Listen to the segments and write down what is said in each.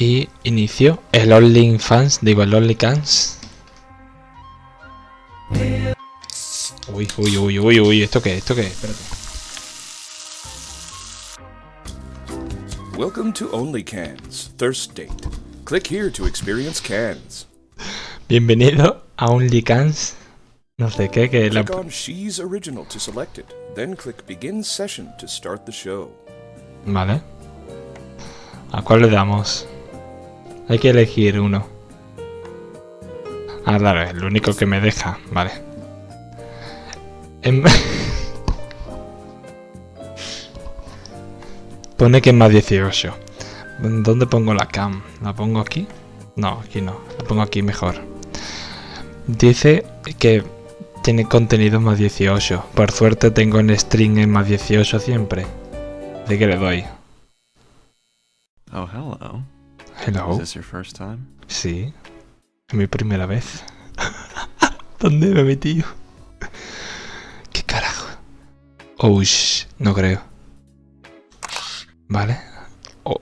Y inicio el OnlyFans, digo el OnlyCans. Uy, uy, uy, uy, uy, ¿esto qué? ¿Esto qué? Espérate. Welcome to OnlyCans, Thirst Date. Click here to experience cans. Bienvenido a OnlyCans. No sé qué, que la... Click on She's Original to select it. Then click Begin Session to start the show. Vale. ¿A cuál le damos? Hay que elegir uno. Ah, claro, es el único que me deja. Vale. Em- Pone que es más 18. ¿Dónde pongo la cam? ¿La pongo aquí? No, aquí no. La pongo aquí mejor. Dice que tiene contenido más 18. Por suerte tengo en string en más 18 siempre. Así que le doy. Oh, hello. Hello. Is this your first time? Sí. Es mi primera vez. ¿Dónde me he metido? ¿Qué carajo? Oh, no creo. Vale. Oh,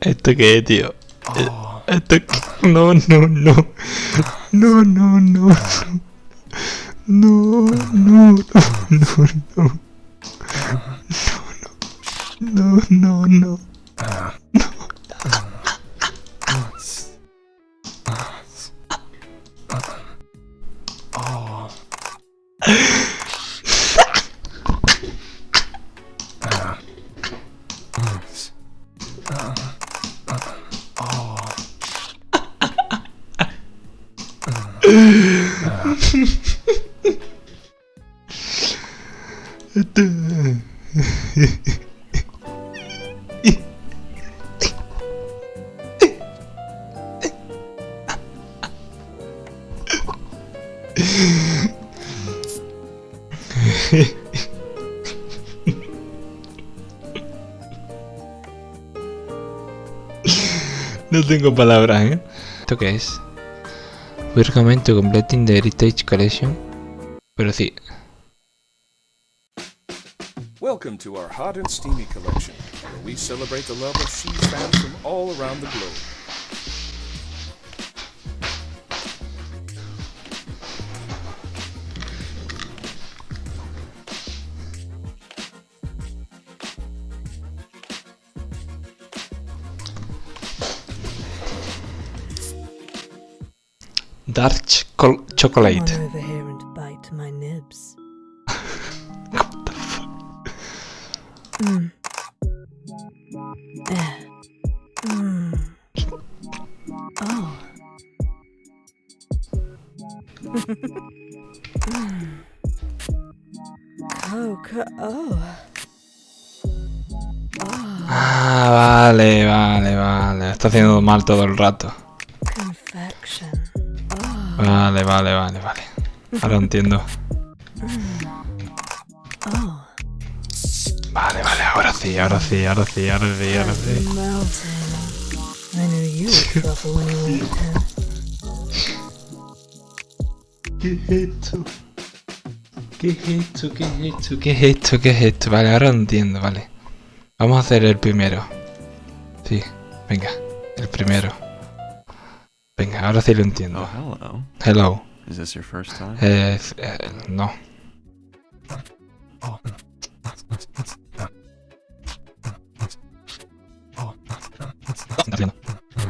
¿Esto qué es, tío? Eh, ¿Esto qué? No, no, no. No, no, no. No, no, no, no, no. No, no, no. No tengo palabras, ¿eh? ¿Esto qué es? Completing the Heritage Collection. Pero sí. Welcome to our hot and steamy collection, where we celebrate the love of She's fans from all around the globe. What the fuck? Mm. Eh. Mm. Oh. mm. Oh. Oh. Ah, vale, vale, vale. Está haciendo mal todo el rato. Vale, vale, vale, vale. Ahora entiendo. Vale, vale, ahora sí, ahora sí, ahora sí, ahora sí, ahora sí. ¿Qué es esto? ¿Qué es esto? ¿Qué es esto? ¿Qué es esto? ¿Qué es esto? Vale, ahora entiendo, vale. Vamos a hacer el primero. Sí, venga, el primero. Venga, ahora sí lo Oh, entiendo. hello. Hello. Is this your first time? Eh, eh, no.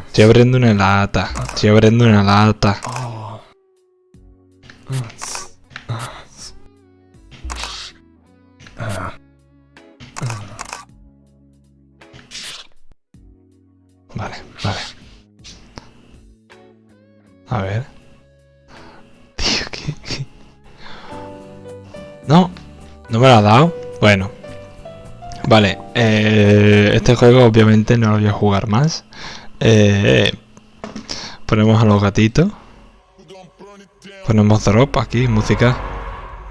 Estoy abriendo una lata. Estoy abriendo una lata. Vale, vale. A ver. Tío, ¿qué? No, no me lo ha dado. Bueno. Vale, eh, este juego obviamente no lo voy a jugar más. Eh, ponemos a los gatitos. Ponemos drop aquí, música.